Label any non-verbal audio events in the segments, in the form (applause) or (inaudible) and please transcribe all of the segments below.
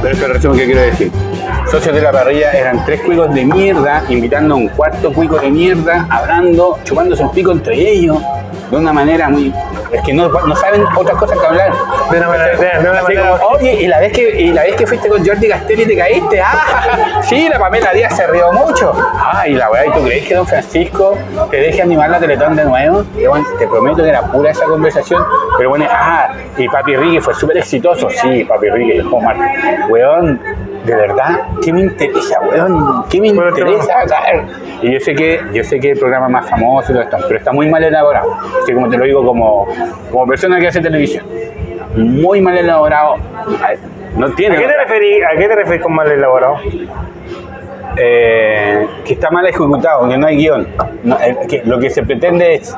Pero es el resumen que quiero decir. Socios de la parrilla eran tres cuicos de mierda, invitando a un cuarto cuico de mierda, hablando, chupándose un pico entre ellos, de una manera muy. Es que no, no saben otras cosas que hablar. De una manera- de- de una Así manera- como, Oye, y la vez que y la vez que fuiste con Jordi Castelli te caíste, ah, (laughs) sí, la Pamela Díaz se rió mucho. Ah, y la weá, ¿y tú crees que Don Francisco te deje animar la Teletón de nuevo? Y bueno, te prometo que era pura esa conversación, pero bueno, ah, y Papi Ricky fue súper exitoso, sí, Papi Ricky, dejó marca. Weón, de verdad, ¿qué me interesa, weón? ¿Qué me Bueno, interesa? Y yo sé que, yo sé que el programa más famoso y todo esto, pero está muy mal elaborado. Así como te lo digo como, como persona que hace televisión. Muy mal elaborado. No tiene. ¿A qué te referís, a qué te referís con mal elaborado? Eh, que está mal ejecutado, que no hay guion. No, eh, que lo que se pretende es.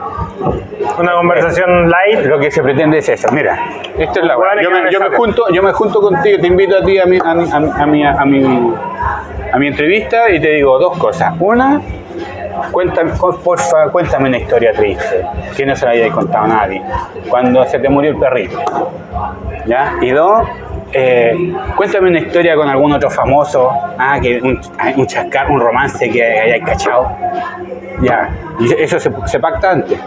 Una conversación light. Lo que se pretende es eso. Mira, esto es la Bueno, yo me, yo junto, yo me junto contigo, te invito a ti a mi, a, mi, a mi- a mi, a mi, a mi entrevista y te digo dos cosas. Una, cuéntame, cuéntame una historia triste que no se la haya contado a nadie. Cuando se te murió el perrito. ¿Ya? Y dos, eh, cuéntame una historia con algún otro famoso, ah, que un, chascar, un romance que hayáis cachado. Ya, eso se, se pacta antes.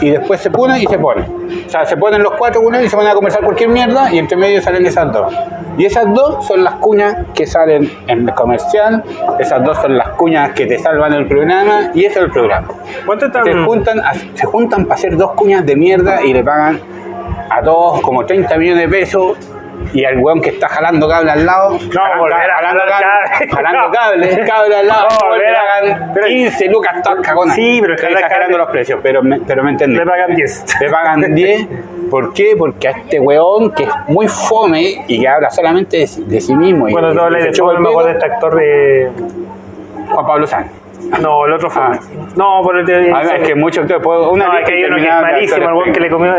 Y después se pone y se pone. O sea, se ponen los cuatro él y se ponen a conversar cualquier mierda y entre medio salen esas dos. Y esas dos son las cuñas que salen en el comercial, esas dos son las cuñas que te salvan el programa y ese es el programa. ¿Cuánto están? Se juntan, a- se juntan para hacer dos cuñas de mierda y le pagan a todos como 30 millones de pesos y al weón que está jalando cable al lado, jalando, cable, cable. jalando cable, cable al lado, No, le pagan pero- 15 lucas todas cagonas. Sí, pero Estoy exagerando los precios, pero me, pero me entendí. Le pagan 10. Le pagan 10. ¿Por qué? Porque a este weón que es muy fome y que habla solamente de, sí- de sí mismo. y- Cuando y hablas se de chupa fútbol, el me dedo, acuerdo de este actor de. Juan Pablo Sáenz. No, el otro fue. Ah. No, por el de. A ver, es que muchos actores, una no, es que hay uno que es malísimo, el weón que le comió.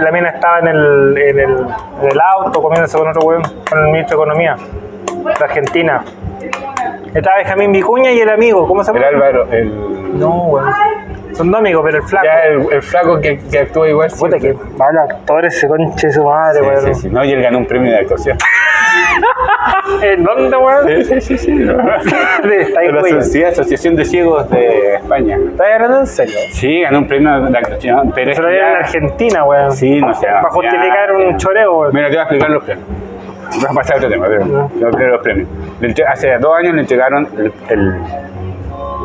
La mina estaba en el, en el, en el auto comiéndose con otro weón, con el ministro de Economía de Argentina. Estaba Benjamín Vicuña y el amigo, ¿cómo se El llama? Álvaro, el, No, weón. Son dos amigos, pero el flaco. ya el, el flaco que, que actúa igual. Puta que mal actor ese conche su madre, Sí, weón. sí, sí. No, y él ganó un premio de actuación. (laughs) ¿En dónde, weón? Sí, sí, sí. ahí, (laughs) De la. Sociedad- Asociación de Ciegos de España. ¿Estás hablando en serio? Sí, ganó un premio de actuación, pero es dieron en ya- Argentina, weón. Sí, no sé. Para justificar ya, un ya. choreo, weón. Mira, te voy a explicar los premios. Vamos a pasar a otro tema, pero los, los premios. Hace dos años le entregaron el, el,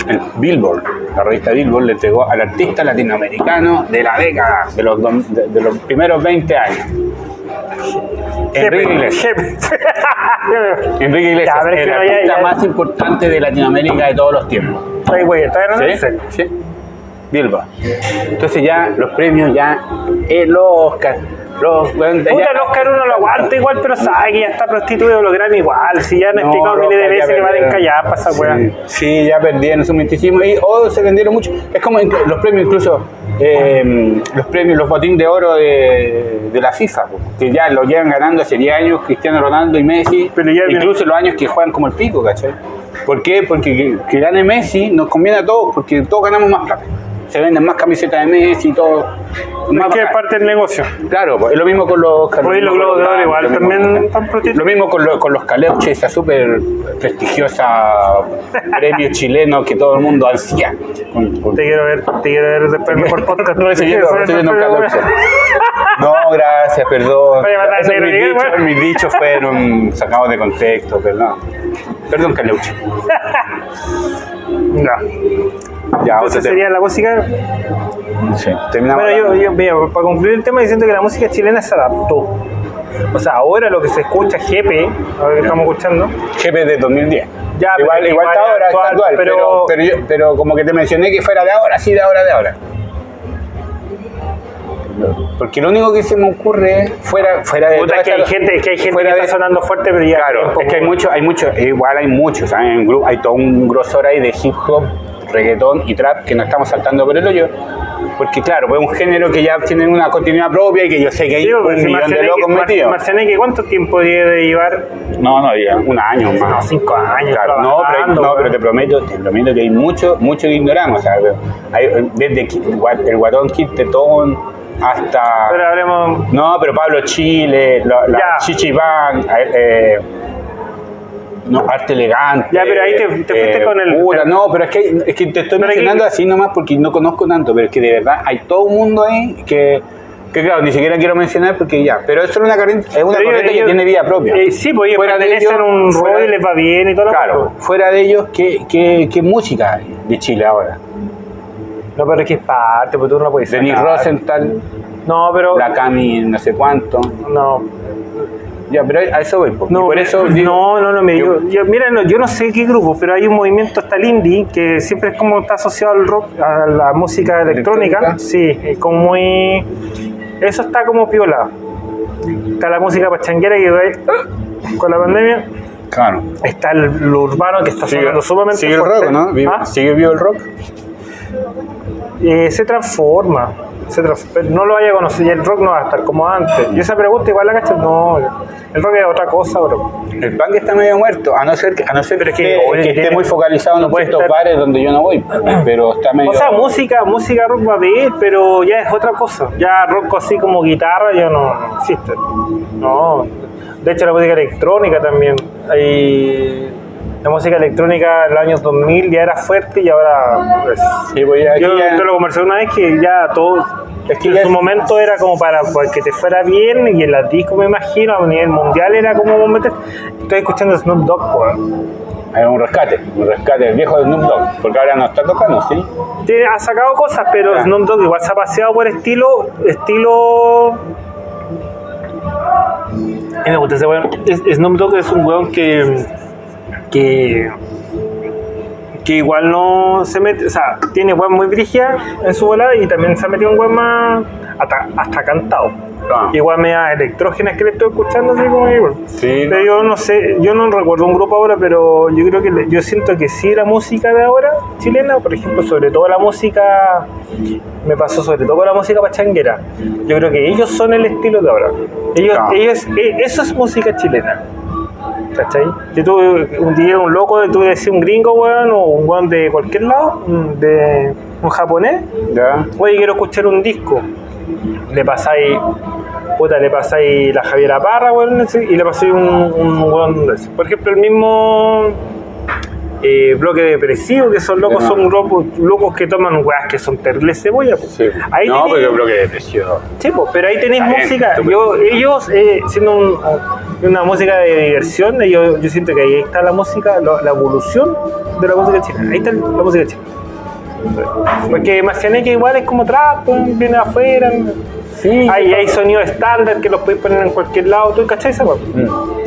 el Billboard, la revista Billboard le entregó al artista latinoamericano de la década, de los, de, de los primeros 20 años. Enrique Iglesias. (laughs) Enrique Iglesias, Ya, el que no, ya- artista ya- más importante de Latinoamérica de todos los tiempos. Ahí, güey. ¿Estás hablando ¿Sí? Sí. Billboard. Entonces ya los premios, ya el Oscar, los... bueno, Puta, ya- el Oscar uno lo aguanta igual, pero sabe que ya está prostituido los Grammy igual. Si ya han No, explicado miles de veces que van a encallar para esa. Sí, sí, ya perdieron su misticismo y o se vendieron mucho. Es como los premios incluso, eh, los premios, los botín de oro de, de la FIFA, que ya lo llevan ganando hace 10 años Cristiano Ronaldo y Messi, Pero ya viene- incluso los años que juegan como el pico, ¿cachai? ¿Por qué? Porque que, que gane Messi nos conviene a todos, porque todos ganamos más plata. Se venden más camisetas de Messi y todo. Es bacán. parte del negocio. Claro, pues, es lo mismo con los Hoy lo los Globos de Oro igual lo mismo también están. Lo mismo con, lo- con los Caleuche, esa súper prestigiosa (laughs) premio chileno que todo el mundo ansía. Con- con- Te quiero ver, te quiero ver después mejor podcast. No, estoy viendo ver el Caleuche. mejor- (laughs) No, gracias, perdón. Esos dichos, mis dichos fueron sacados de contexto, perdón. Perdón, Caleuche. (laughs) No. Ya, Entonces tema. sería la música. Sí, terminamos Bueno, yo, hablando. yo, mira, para concluir el tema diciendo que la música chilena se adaptó. O sea, ahora lo que se escucha GP, ahora que estamos escuchando, GP de 2010. Ya, igual, igual igual está ahora, actual, está actual, pero- pero, pero, yo- pero como que te mencioné que fuera de ahora, sí, de ahora, de ahora. Porque lo único que se me ocurre fuera, fuera de puta, es que hay gente, es que hay gente fuera que de- está sonando fuerte, pero ya. Claro, es que hay mucho, hay mucho, igual hay muchos, grupo hay todo un grosor ahí de hip hop, reggaetón y trap que nos estamos saltando por el hoyo. Porque claro, pues es un género que ya tiene una continuidad propia y que yo sé que hay Sí, un millón de locos metidos. Marcianeque, ¿cuánto tiempo debe llevar? No, no, ya, un año más. No, cinco años. Claro, no, pero, no, pero te prometo, te prometo que hay mucho, mucho que ignoramos. o sea, hay, desde el Guatón Kid Tetón, hasta... Pero hablemos. No, pero Pablo Chile, la, la Ya. Chichi Bang, eh, eh, no, Arte Elegante. Ya, pero ahí te- te fuiste con el- puta, no, pero es que, es que te estoy mencionando aquí- así nomás porque no conozco tanto, pero es que de verdad hay todo un mundo ahí que, que claro, ni siquiera quiero mencionar porque ya, pero eso es una corriente, es una corriente que tiene vida propia. Eh, sí, pues Fuera de ellos- un rol y les va bien y todo lo Claro, fuera de ellos, ¿qué, qué, qué música hay de Chile ahora? No, pero es que es parte, pues tú no lo puedes Denis. Rosenthal, No, pero. la Cami no sé cuánto. No, Ya, pero a eso voy. porque no, por eso (laughs) digo- no, no, no, mira, yo- yo, yo- mira, no, yo no sé qué grupo, pero hay un movimiento hasta el indie que siempre es como está asociado al rock, a la música electrónica. ¿Electrónica? Sí, es como muy. Eso está como piola. Está la música pachanguera que va ahí, con la pandemia. Claro. Está el, lo urbano que está sonando sumamente sigue el rock, ¿no? ¿Ah? ¿Sigue vivo el rock? Eh, se transforma. Se pero no lo vaya a conocer y el rock no va a estar como antes. Y esa pregunta igual la cachas, no, el rock es otra cosa, bro. El punk está medio muerto, a no ser que, a no ser Pero es que, que esté- que muy focalizado en ciertos estar- bares donde yo no voy, pero está medio... O sea, música, música rock va a haber, pero ya es otra cosa. Ya rock así como guitarra ya no, no existe. No. De hecho la música electrónica también. Hay la música electrónica en los años 2000 ya era fuerte y ahora pues, Sí, pues ya- Yo ya- te lo conversé una vez que ya todo. Es que en ya su es- momento era como para, para que te fuera bien y en las discos me imagino a nivel mundial era como meter. Estoy escuchando Snoop Dogg, pues. Hay un rescate, un rescate, el viejo de Snoop Dogg, porque ahora no está tocando, ¿sí? Ha sacado cosas, pero Ya. Snoop Dogg igual se ha paseado por estilo. estilo. Y me gusta ese weón. Es- Snoop Dogg es un weón que. Que. que igual no se mete. O sea, tiene weón muy brígida en su volada y también se ha metido un weón más. hasta, hasta cantado. Ah. Igual me da electrógenas que le estoy escuchando así como igual. Sí, Pero yo no sé, yo no recuerdo un grupo ahora, pero yo creo que yo siento que sí la música de ahora chilena, por ejemplo, sobre todo la música, me pasó sobre todo con la música pachanguera. Yo creo que ellos son el estilo de ahora. Ellos, Ah. ellos, eh, eso es música chilena. ¿Cachai? Si tú un día un loco, tú decís un gringo, weón, o un weón de cualquier lado, un- de un japonés, ¿Ya? oye, quiero escuchar un disco. Le pasáis, puta, le pasáis la Javiera Parra, weón, y le pasáis un, un weón de ese. Por ejemplo, el mismo eh, bloque depresivo, que son locos, No. son locos, locos que toman weas que son terribles cebolla. po. Sí. Ahí no, tenéis- porque yo creo que depresión. Sí, pero ahí tenéis música. Yo, ellos, eh, siendo un- una música de diversión, yo, yo siento que ahí está la música, la, la evolución de la música chilena. Ahí está la música chilena. Porque Marcianeque igual es como trap, pues, viene afuera. Sí. Hay, hay sonidos estándar que los podéis poner en cualquier lado, ¿tú cachai esa? Mm.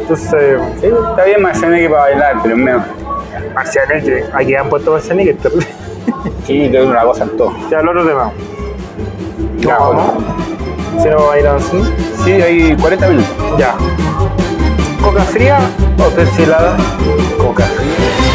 Entonces, Sí, está bien que para bailar, pero es Marcianeque, aquí han puesto es terrible. Sí, te doy una cosa en todo. Ya, el otro tema. No, bueno. Si no va a ir avanzando. Sí, hay 40 minutos. Ya. Coca fría o destilada. Coca fría.